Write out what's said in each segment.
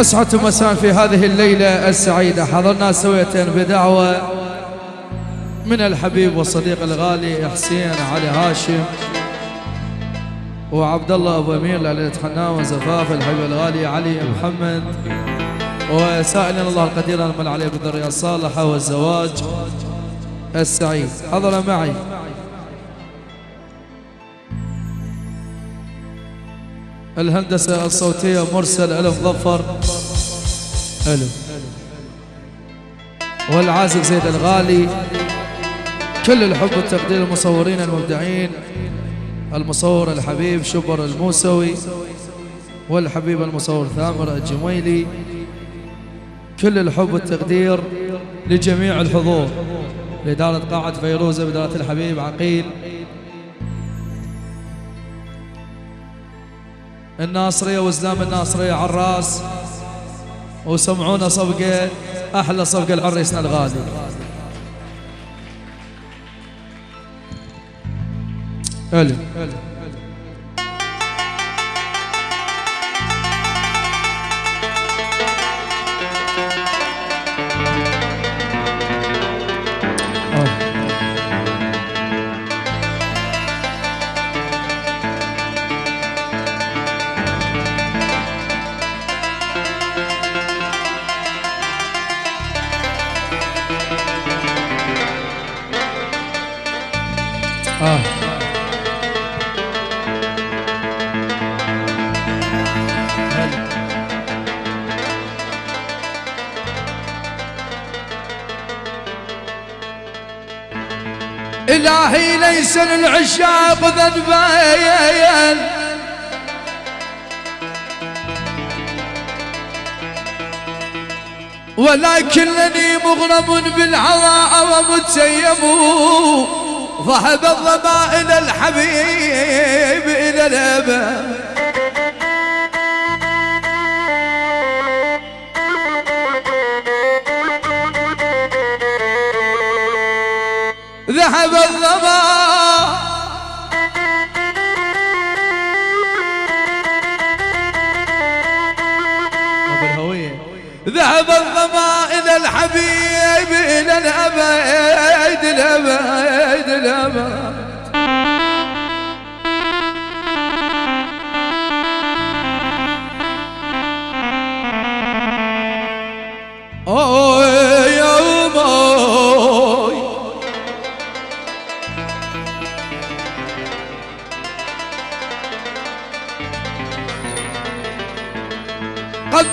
أسعد مساء في هذه الليلة السعيدة. حضرنا سوية بدعوة من الحبيب والصديق الغالي حسين علي هاشم وعبد الله أبو أمير ليله حنان وزفاف الحبيب الغالي علي محمد وسائلنا الله القدير ان عليه بالذريه الصالحة والزواج السعيد. حضر معي. الهندسة الصوتية مرسل ألف ظفر. ألف. والعازف زيد الغالي. كل الحب والتقدير المصورين المبدعين. المصور الحبيب شبر الموسوي. والحبيب المصور ثامر الجميلي. كل الحب والتقدير لجميع الحضور. لإدارة قاعة فيروزة بإدارة الحبيب عقيل. الناصرية وزلام الناصرية عراس وسمعونا صفقة أحلى صفقة العريسنا الغالي. ألف آه. إلهي ليس للعشاق ذنبين ولكنني مغرم بالعضاء ومتيم ذهب الظما إلى الحبيب إلى الأبد ذهب الظما الظما إلى الحبيب إلى الأبد الأبد الأبد.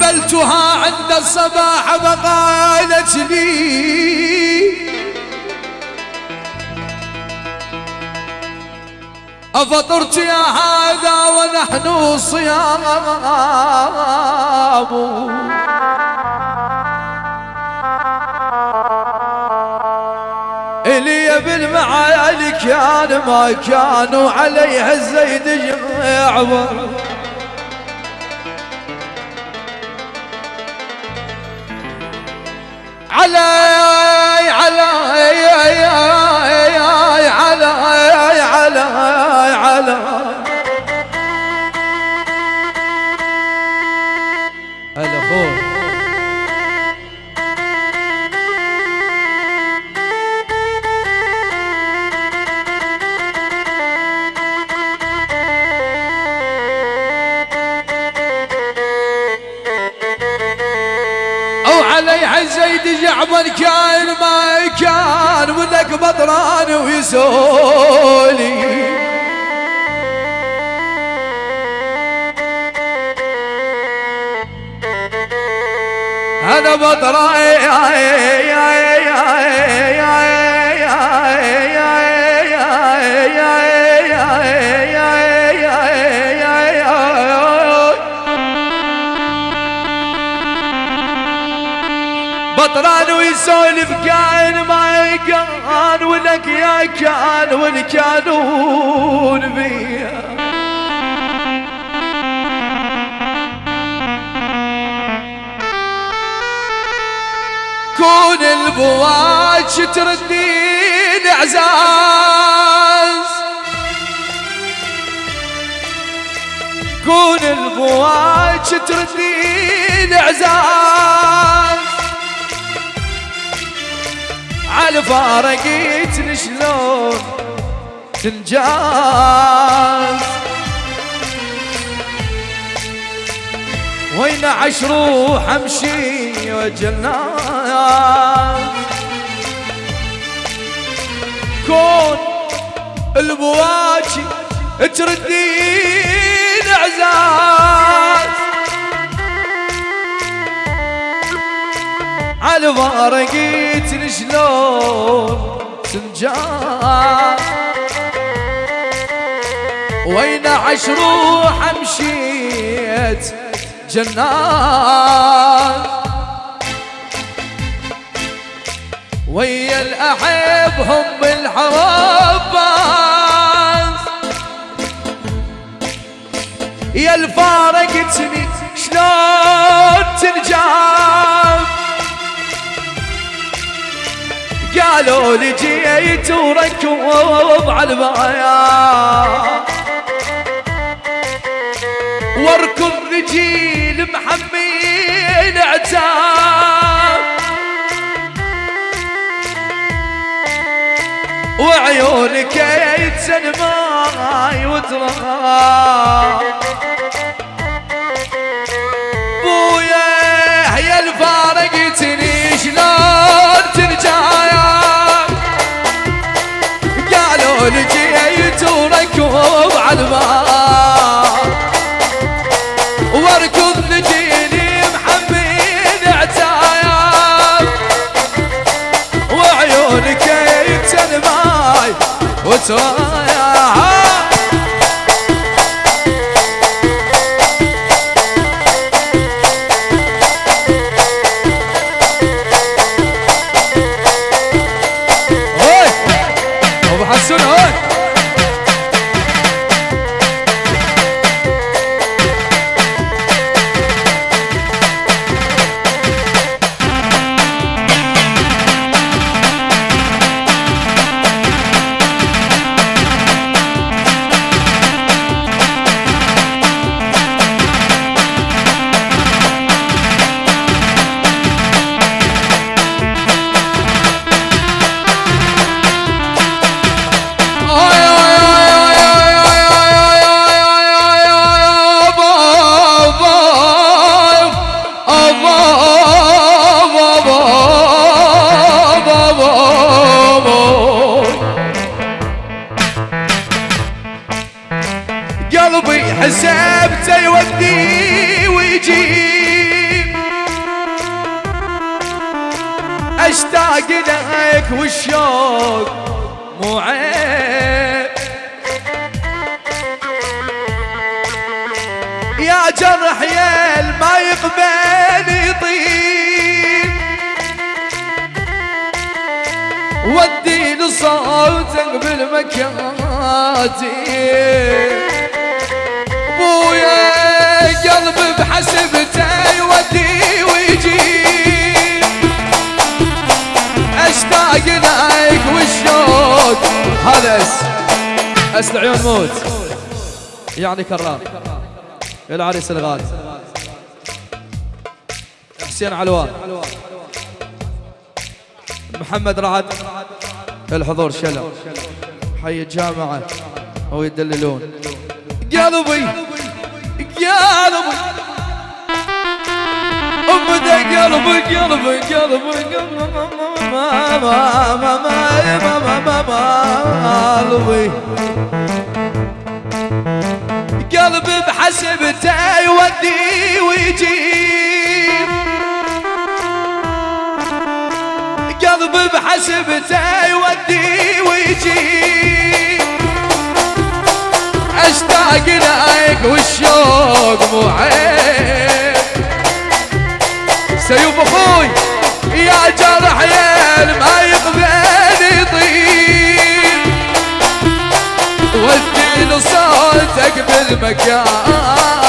قبلتها عند الصباح فقالت لي أفطرت يا هذا ونحن صيام. إلي بالمعالي كان ما كانوا عليها الزيد جمعوا علي علي علي علي علي علي علي زيد جعبر كان ما كان ولك بطران ويسولي. أنا بطران بطران ويسولف كان ما كان ولك يا كان والكانون بيا كون البواج تردين إعزاز. كون البواج تردين إعزاز. على فارقيتني شلون تنجاز. وين عشروح امشي وجناز كون البواكي تردين عزاز. على فارقيتني وين عش روح مشيت جنات ويا الأحبهم بالحوابات يا الفارقتني شلون تنجاب قالوا لي جيت وركوب على البايا واركض رجيل محمين عتاب وعيونك يتسن ماي وتراب بويا يا الفارقتني شلون ترجع قالوا لي جيت وركوب على الباب mucho لك والشوق مو عيب. يا جرح يا ما يقبل يطيب. ودي لصوتك بالمكاتب. بويا قلبي بحسبته يودي ويجيب. لك والشوق هذا اس اس العيون موت يعني كرار العريس الغالي حسين علوان. محمد رعد. الحضور شلل حي الجامعة. هو يدللون. قلبي قلبي قلبي ما ما ما ما ما ما قلبي قلبي بحسبته يودي ويجيب قلبي بحسبته يودي ويجيب أشتاق لك والشوق مو عيب. سيوف أخوي يا جرح يا ما يقبل يطيب ودي صوتك بالمكان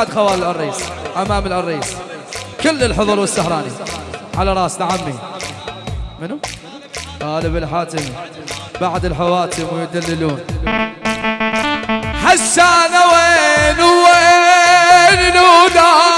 بعد خوال العريس أمام العريس كل الحضور والسهراني. على راسنا عمي منو؟ غالب الحاتمي بعد الحواتم ويدللون. حسان وين وين نودا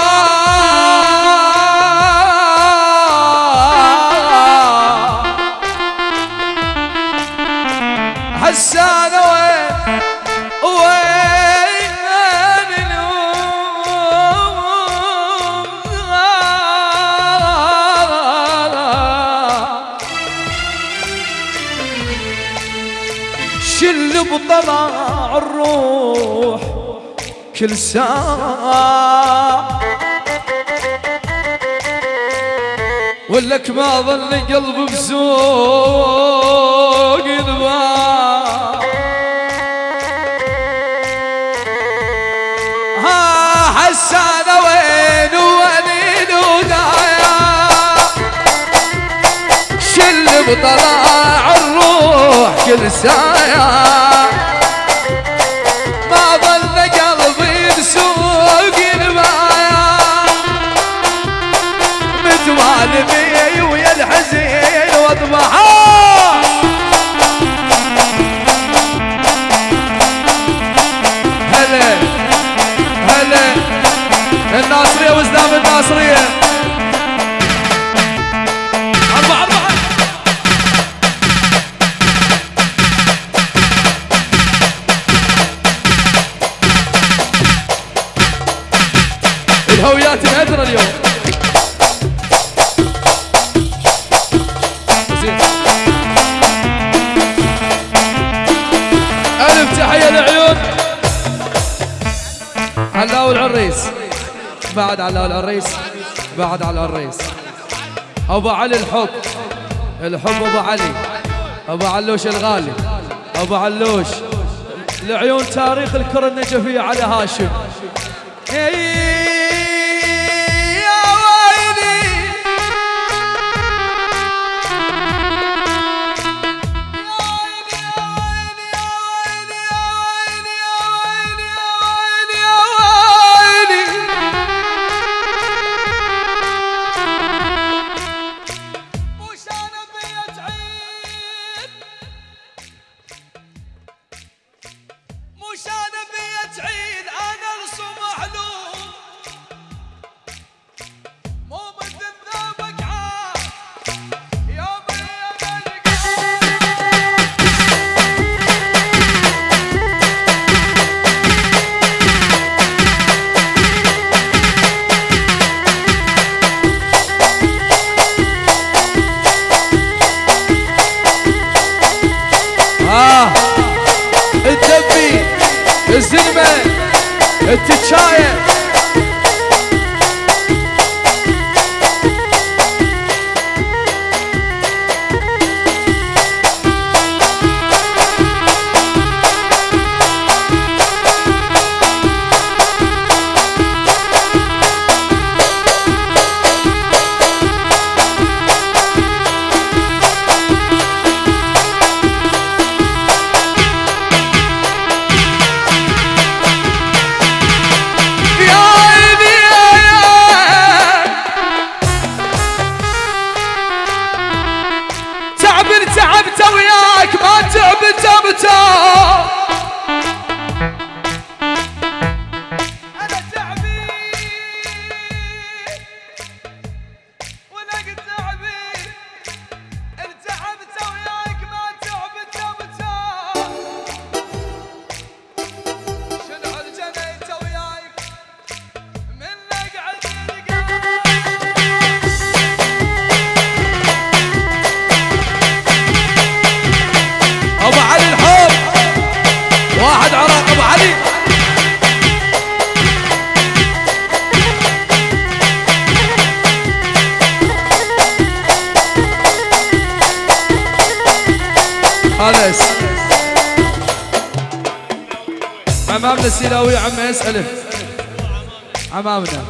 كل ساعة. ولك ما ظل قلب بسوق الباع ها حسان وين وين ودايا. شل بطلع الروح كل ساعة. بعد على العريس أبو علي الحب. الحب أبو علي. أبو علوش الغالي. أبو علوش. لعيون تاريخ الكرة النجفية على هاشم. امامنا السيلاوي عم يسأله أمامنا.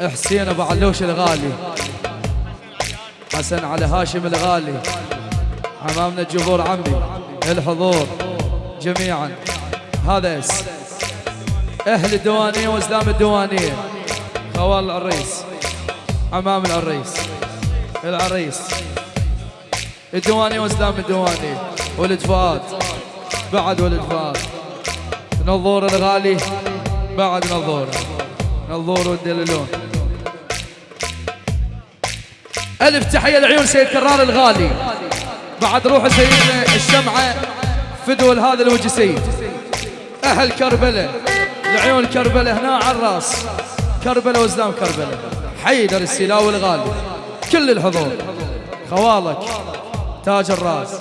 حسين أبو علوش الغالي. حسن على هاشم الغالي. أمامنا الجمهور عمي الحضور جميعا. هذا إس. أهل الديوانية وإسلام الديوانية. خوال العريس أمام العريس العريس. الديوانية وإسلام الديوانية. ولد فؤاد. بعد ولد فؤاد نظور الغالي بعد نظور. نظور والدللون ألف تحية لعيون سيد كرار الغالي. بعد روح سيدنا الشمعة فدول هذا الوجه سيد أهل كربلة لعيون كربلة هنا على الراس. كربلة وزلام كربلة. حيدر السلاوي الغالي. كل الحضور. خوالك تاج الراس.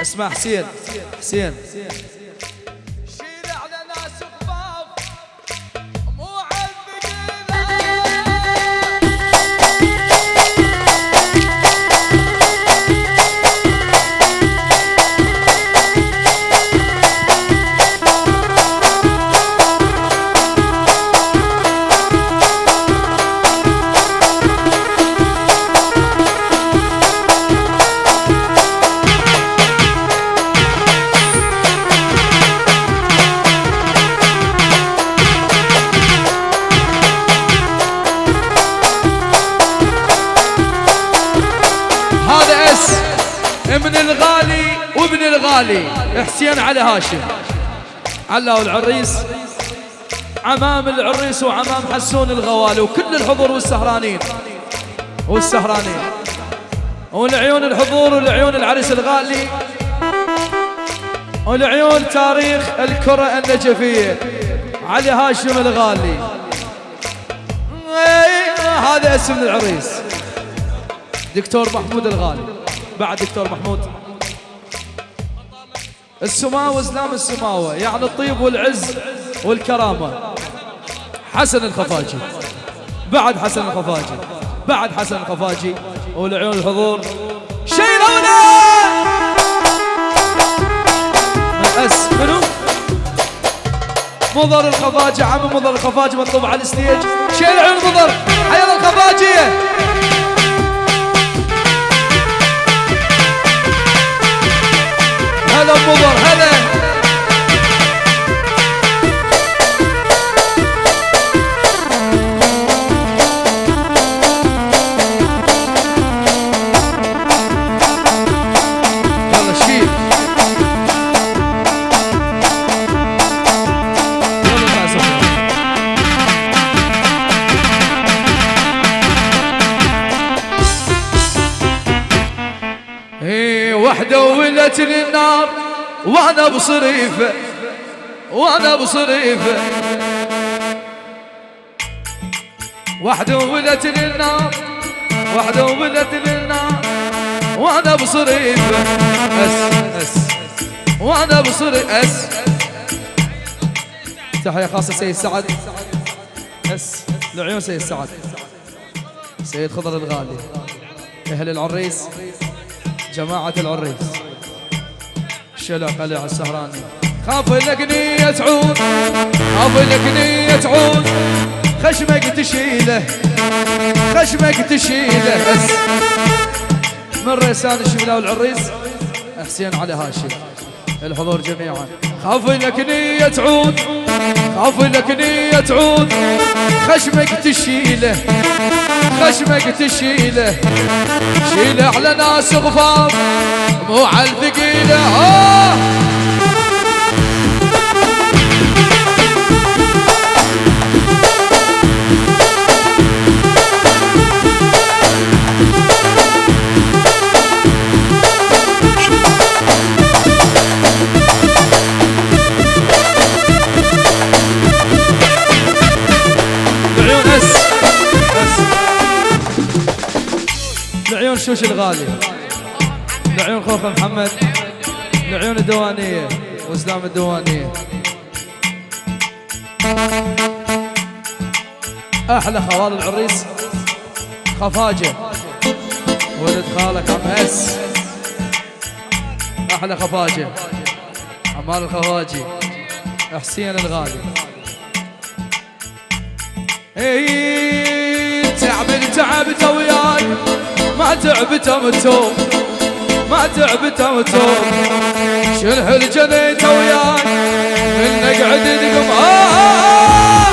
اسمع حسين حسين. الغالي حسين علي هاشم. علاو العريس. عمام العريس وعمام حسون الغوالي وكل الحضور والسهرانين. والسهرانين. والعيون الحضور والعيون العريس الغالي. والعيون تاريخ الكرة النجفية. علي هاشم الغالي. هذا اسم العريس. دكتور محمود الغالي. بعد دكتور محمود. السماوة زلام السماوة يعني الطيب والعز والكرامة. حسن الخفاجي. بعد حسن الخفاجي. بعد حسن الخفاجي. والعيون الحضور. شيلونا! أس منو؟ مضر الخفاجي عم مضر الخفاجي مطلوب على الستيج. شيل عيون مضر حيا الخفاجي هلا مضر هلا ولت النار وأنا بصريفة وأنا بصريفة. وحده ولت للنار وحده ولت للنار وأنا بصريفة. أس أس وأنا بصريف أس. تحية خاصة سيد سعد. أس لعيون سيد سعد. سيد خضر الغالي أهل العريس. جماعة العريس. شلا قلع السهراني خاف لك نية تعود. خاف لك نية تعود. خشمك تشيله. خشمك تشيله. بس. من ريسان الشبلاء والعريس. حسين علي هاشم. الحضور جميعا. خاف لك نية تعود. خاف لك نية تعود. خشمك تشيله. خشمك تشيله شيله على ناس غفار مو على الثقيلة. آه لعيون شوش الغالي. لعيون خوخ محمد. لعيون الديوانية. وإسلام الديوانية. أحلى خوال العريس. خفاجة ولد خالك عم اس أحلى خفاجة عمار الخواجي. حسين الغالي. اي تعبت تعبت وياي. ما تعبت متوب ما تعبت متوب شنو الجنيت وياي. من نقعد نقم آه,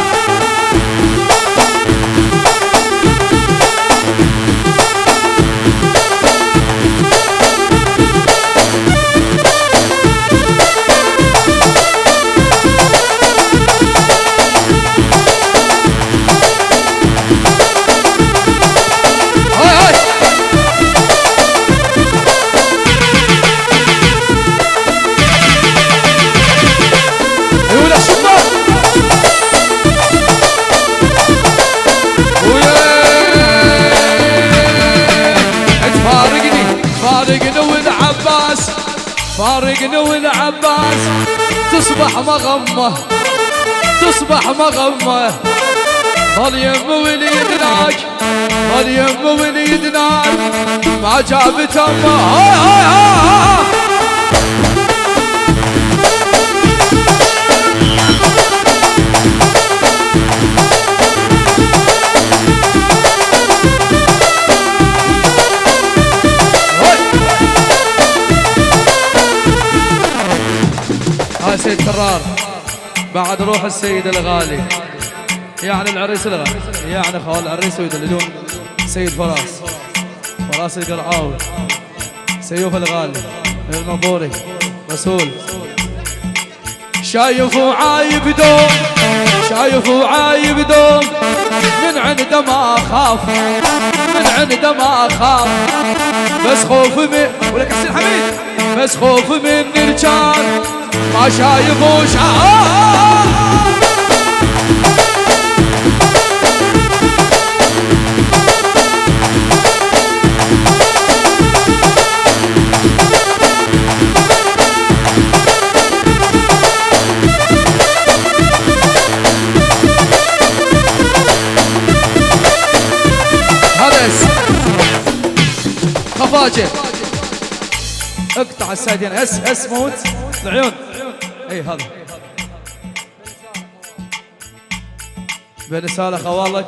تصبح مغمة تصبح مغمة. ظل يم وليدناك ظل يم وليدناك ما جابت أمه. سيد بعد روح السيد الغالي. يعني العريس الغالي. يعني خوال العريس ويدللون سيد فراس. فراس القرعاوي. سيوف الغالي. المنظوري. رسول. شايف وعايب دوم. شايف وعايب دوم. من عنده ما أخاف. من عنده ما أخاف. بس خوف من ولك حسين حميد. بس خوف من الرجال ما شايف اقطع السايدين اس اس موت العيون اي هذا بين خوالك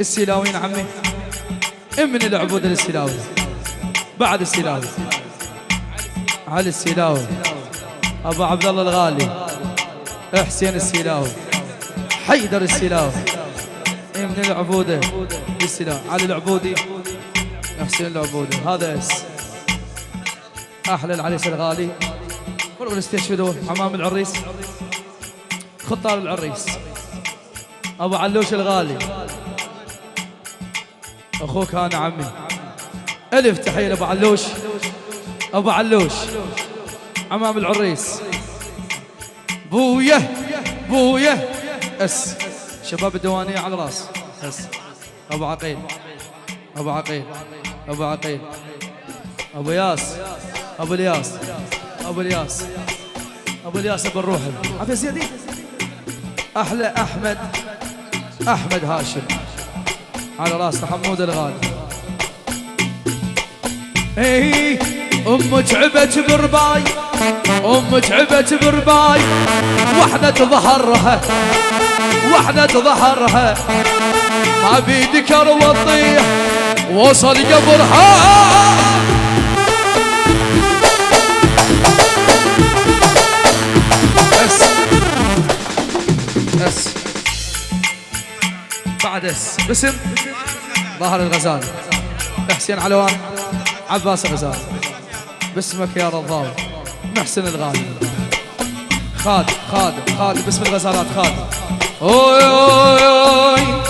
السلاوين عمي من العبود السلاوي. بعد السلاوي. علي السلاوي. أبو عبد الله الغالي. حسين السلاوي. حيدر السلاوي. من العبوده السلاوي. علي العبودي. حسين العبودي. هذا إس. أحلى العريس الغالي. فرغ استشهدوا حمام العريس. خطار العريس. أبو علوش الغالي. أخوك أنا عمي. ألف تحية لأبو علوش. أبو علوش. عمام العريس. بويه بويه أس. شباب الديوانية على راس أس. أبو عقيل. أبو عقيل. أبو عقيل. أبو ياس. أبو الياس. أبو الياس. أبو الياس أبو الروح. عبد زيادي أحلى أحمد. أحمد هاشم. على راس حمود الغالي. اي أم تعبت برباي أم تعبت برباي وحدة ظهرها. وحدة ظهرها. ما بيدكر وطيح وصل قبرها اس بعد اس. باسم ظهر الغزال. حسين علوان. عباس الغزال. باسمك يا رضاوي محسن الغالي. خالد خالد خالد. باسم الغزالات خالد. أوي أوي أوي.